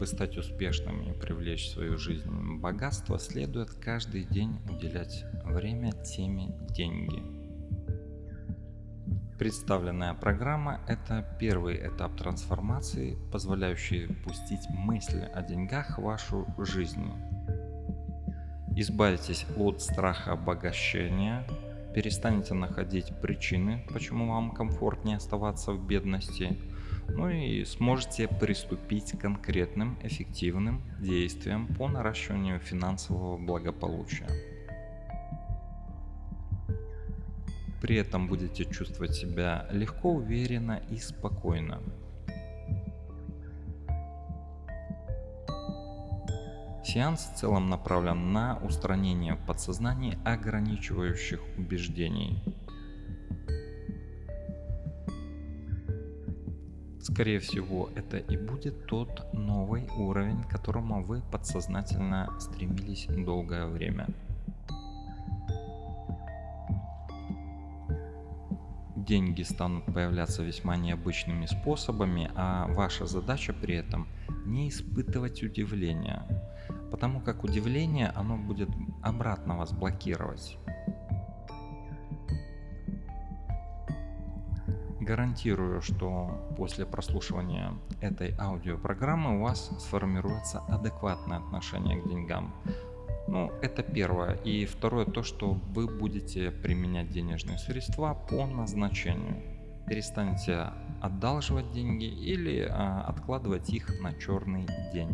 Чтобы стать успешным и привлечь в свою жизнь богатство, следует каждый день уделять время теме деньги. Представленная программа – это первый этап трансформации, позволяющий пустить мысли о деньгах в вашу жизнь. Избавитесь от страха обогащения, перестанете находить причины, почему вам комфортнее оставаться в бедности – ну и сможете приступить к конкретным эффективным действиям по наращиванию финансового благополучия. При этом будете чувствовать себя легко, уверенно и спокойно. Сеанс в целом направлен на устранение в подсознании ограничивающих убеждений, Скорее всего, это и будет тот новый уровень, к которому вы подсознательно стремились долгое время. Деньги станут появляться весьма необычными способами, а ваша задача при этом не испытывать удивления, потому как удивление оно будет обратно вас блокировать. Гарантирую, что после прослушивания этой аудиопрограммы у вас сформируется адекватное отношение к деньгам. Ну, это первое. И второе, то, что вы будете применять денежные средства по назначению. Перестанете одалживать деньги или а, откладывать их на черный день.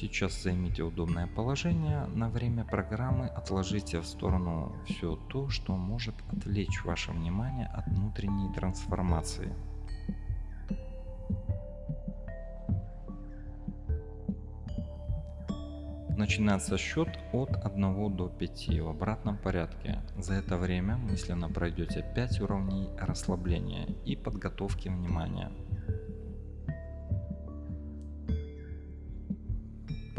Сейчас займите удобное положение. На время программы отложите в сторону все то, что может отвлечь ваше внимание от внутренней трансформации. Начинается счет от 1 до 5 в обратном порядке. За это время мысленно пройдете 5 уровней расслабления и подготовки внимания.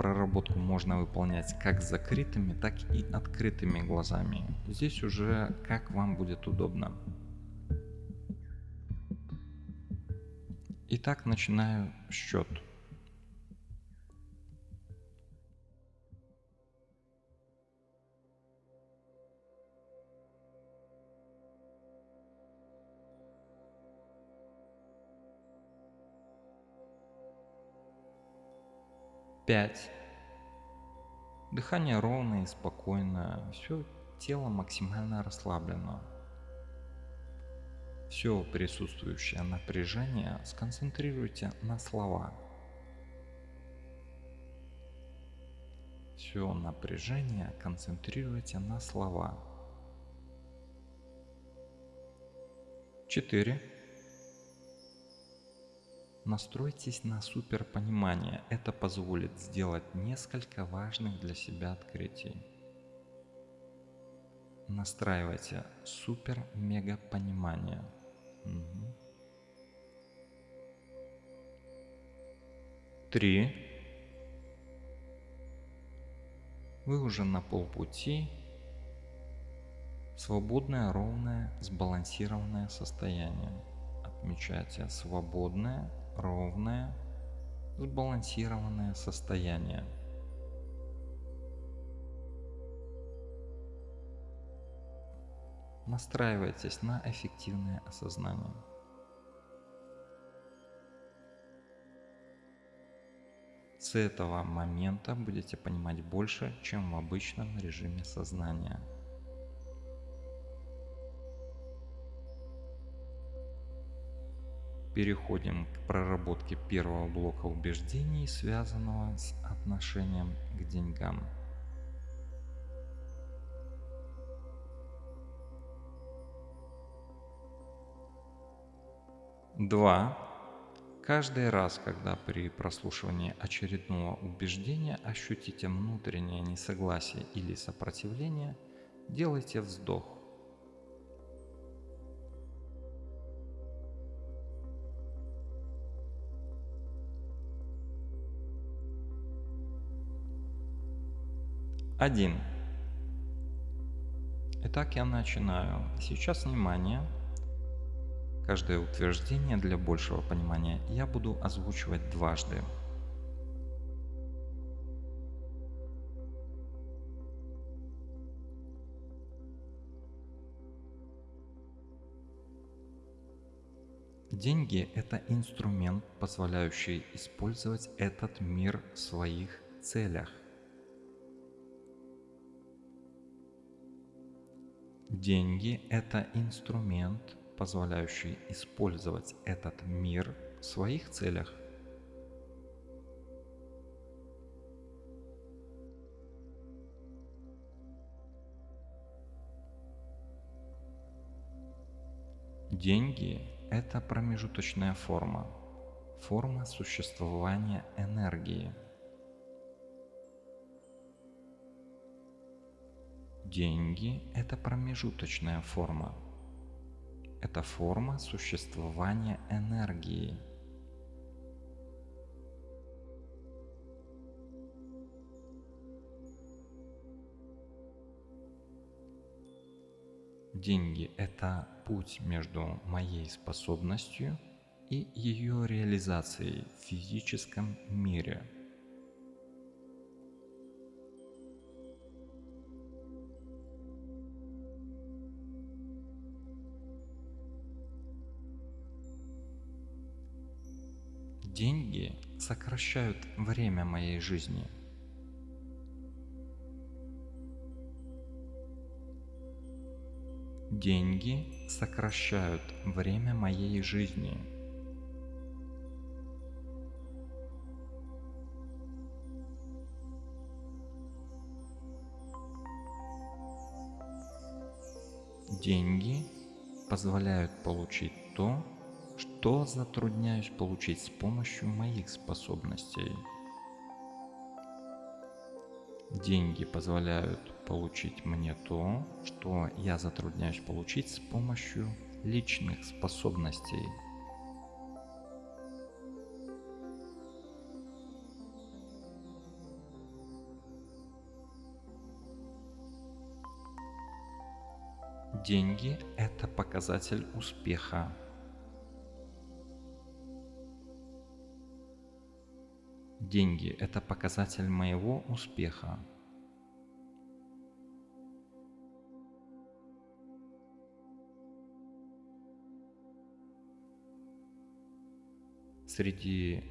Проработку можно выполнять как с закрытыми, так и открытыми глазами. Здесь уже как вам будет удобно. Итак, начинаю счет. Пять. Дыхание ровное и спокойное, все тело максимально расслаблено. Все присутствующее напряжение сконцентрируйте на слова. Все напряжение концентрируйте на слова. 4. Настройтесь на суперпонимание. Это позволит сделать несколько важных для себя открытий. Настраивайте супер-мега понимание. Угу. Три. Вы уже на полпути. Свободное, ровное, сбалансированное состояние. Отмечайте свободное, ровное, сбалансированное состояние. Настраивайтесь на эффективное осознание. С этого момента будете понимать больше, чем в обычном режиме сознания. Переходим к проработке первого блока убеждений, связанного с отношением к деньгам. Два. Каждый раз, когда при прослушивании очередного убеждения ощутите внутреннее несогласие или сопротивление, делайте вздох. Один. Итак, я начинаю. Сейчас внимание. Каждое утверждение для большего понимания я буду озвучивать дважды. Деньги – это инструмент, позволяющий использовать этот мир в своих целях. Деньги – это инструмент, позволяющий использовать этот мир в своих целях. Деньги – это промежуточная форма, форма существования энергии – Деньги – это промежуточная форма. Это форма существования энергии. Деньги – это путь между моей способностью и ее реализацией в физическом мире – Деньги сокращают время моей жизни. Деньги сокращают время моей жизни. Деньги позволяют получить то, что затрудняюсь получить с помощью моих способностей? Деньги позволяют получить мне то, что я затрудняюсь получить с помощью личных способностей. Деньги – это показатель успеха. Деньги – это показатель моего успеха. Среди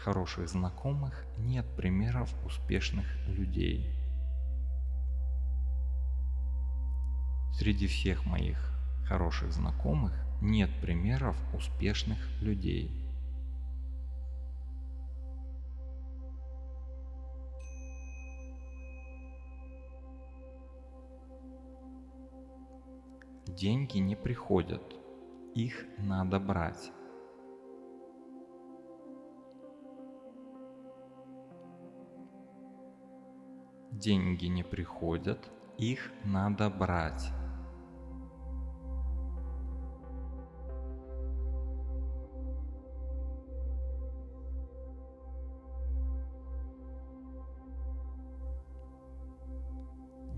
хороших знакомых нет примеров успешных людей. Среди всех моих хороших знакомых нет примеров успешных людей. Деньги не приходят, их надо брать. Деньги не приходят, их надо брать.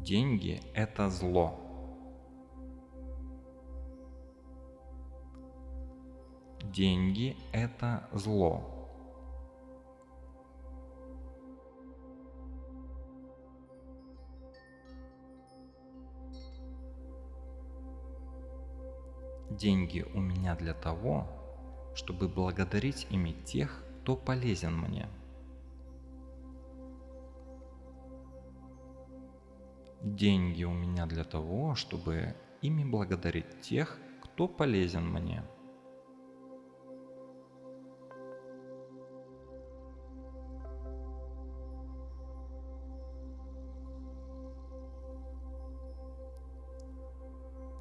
Деньги – это зло. Деньги – это зло. Деньги у меня для того, чтобы благодарить ими тех, кто полезен мне. Деньги у меня для того, чтобы ими благодарить тех, кто полезен мне.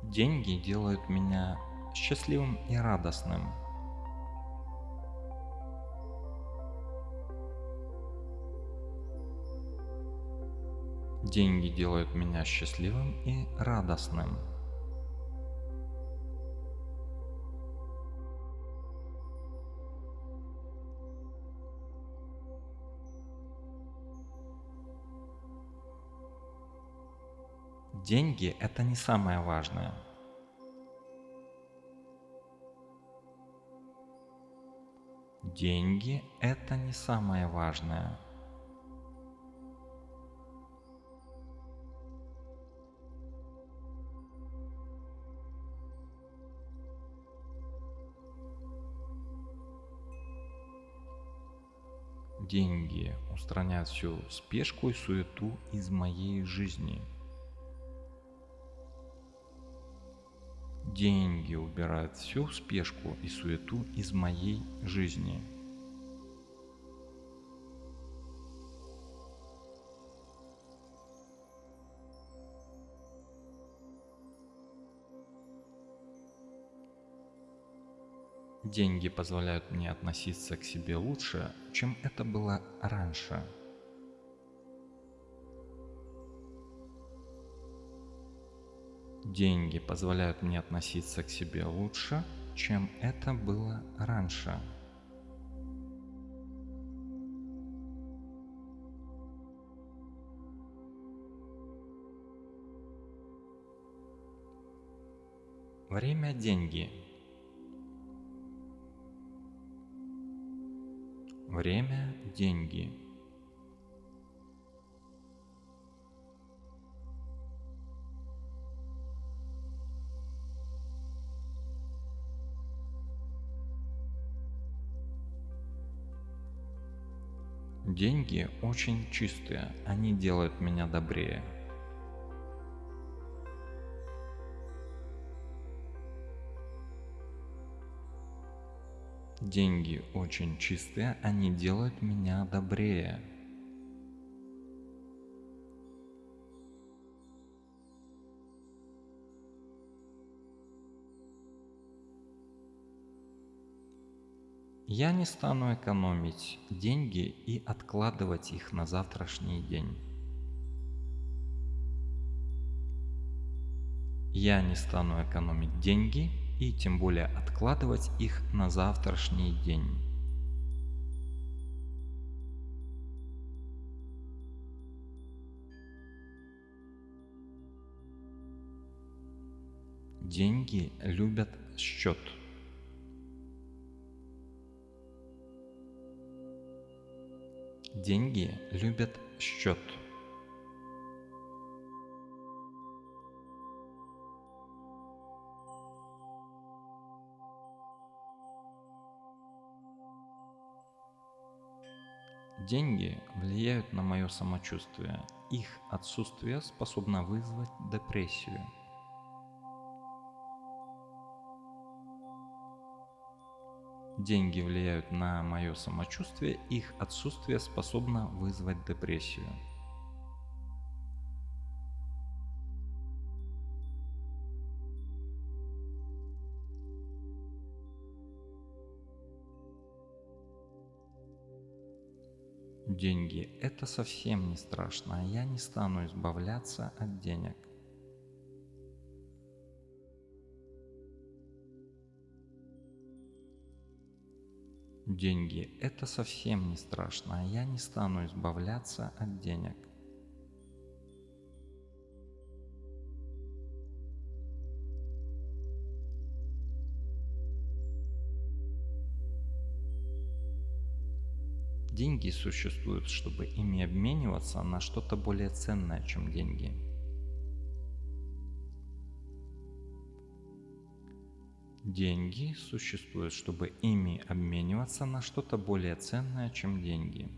Деньги делают меня счастливым и радостным. Деньги делают меня счастливым и радостным. Деньги – это не самое важное – Деньги – это не самое важное. Деньги устраняют всю спешку и суету из моей жизни. Деньги убирают всю спешку и суету из моей жизни. Деньги позволяют мне относиться к себе лучше, чем это было раньше. Деньги позволяют мне относиться к себе лучше, чем это было раньше. Время – деньги. Время – деньги. Деньги очень чистые, они делают меня добрее. Деньги очень чистые, они делают меня добрее. Я не стану экономить деньги и откладывать их на завтрашний день. Я не стану экономить деньги и тем более откладывать их на завтрашний день. Деньги любят счет. Деньги любят счет. Деньги влияют на мое самочувствие. Их отсутствие способно вызвать депрессию. Деньги влияют на мое самочувствие, их отсутствие способно вызвать депрессию. Деньги – это совсем не страшно, а я не стану избавляться от денег. Деньги – это совсем не страшно, а я не стану избавляться от денег. Деньги существуют, чтобы ими обмениваться на что-то более ценное, чем деньги. Деньги существуют, чтобы ими обмениваться на что-то более ценное, чем деньги.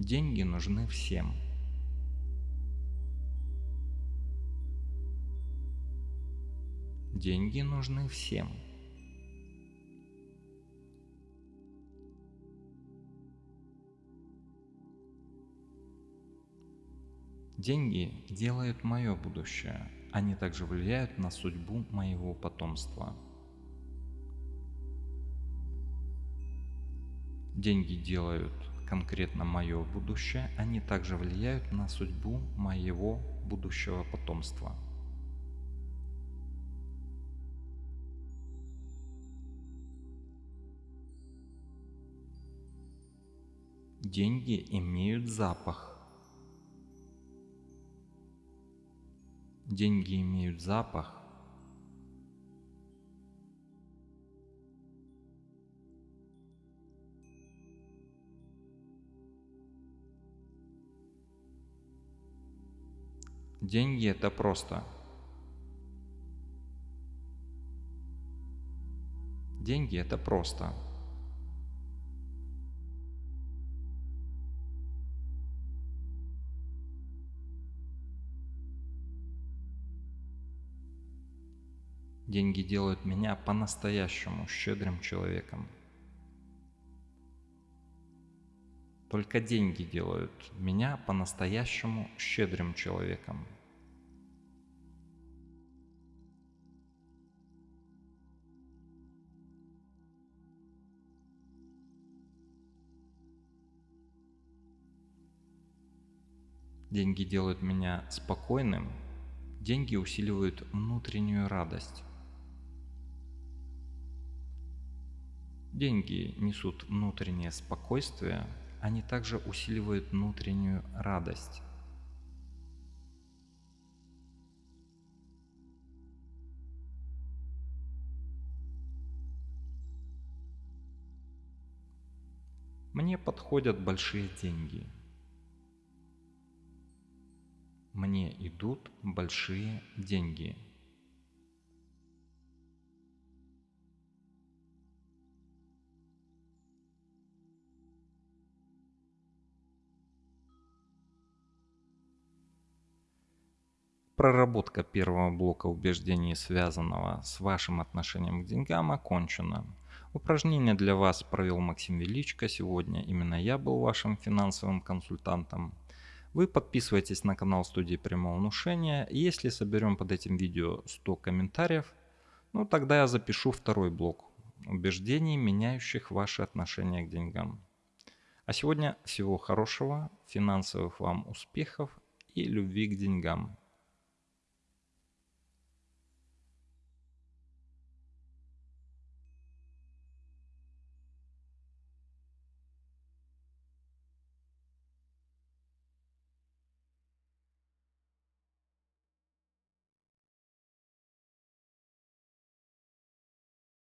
Деньги нужны всем. Деньги нужны всем. Деньги делают мое будущее. Они также влияют на судьбу моего потомства. Деньги делают конкретно мое будущее, они также влияют на судьбу моего будущего потомства. Деньги имеют запах. Деньги имеют запах. Деньги это просто. Деньги это просто. Деньги делают меня по-настоящему щедрым человеком. Только деньги делают меня по-настоящему щедрым человеком. Деньги делают меня спокойным, деньги усиливают внутреннюю радость. Деньги несут внутреннее спокойствие, они также усиливают внутреннюю радость. Мне подходят большие деньги. Мне идут большие деньги. Проработка первого блока убеждений, связанного с вашим отношением к деньгам, окончена. Упражнение для вас провел Максим Величко. Сегодня именно я был вашим финансовым консультантом. Вы подписывайтесь на канал студии прямого внушения. Если соберем под этим видео 100 комментариев, ну тогда я запишу второй блок убеждений, меняющих ваши отношения к деньгам. А сегодня всего хорошего, финансовых вам успехов и любви к деньгам.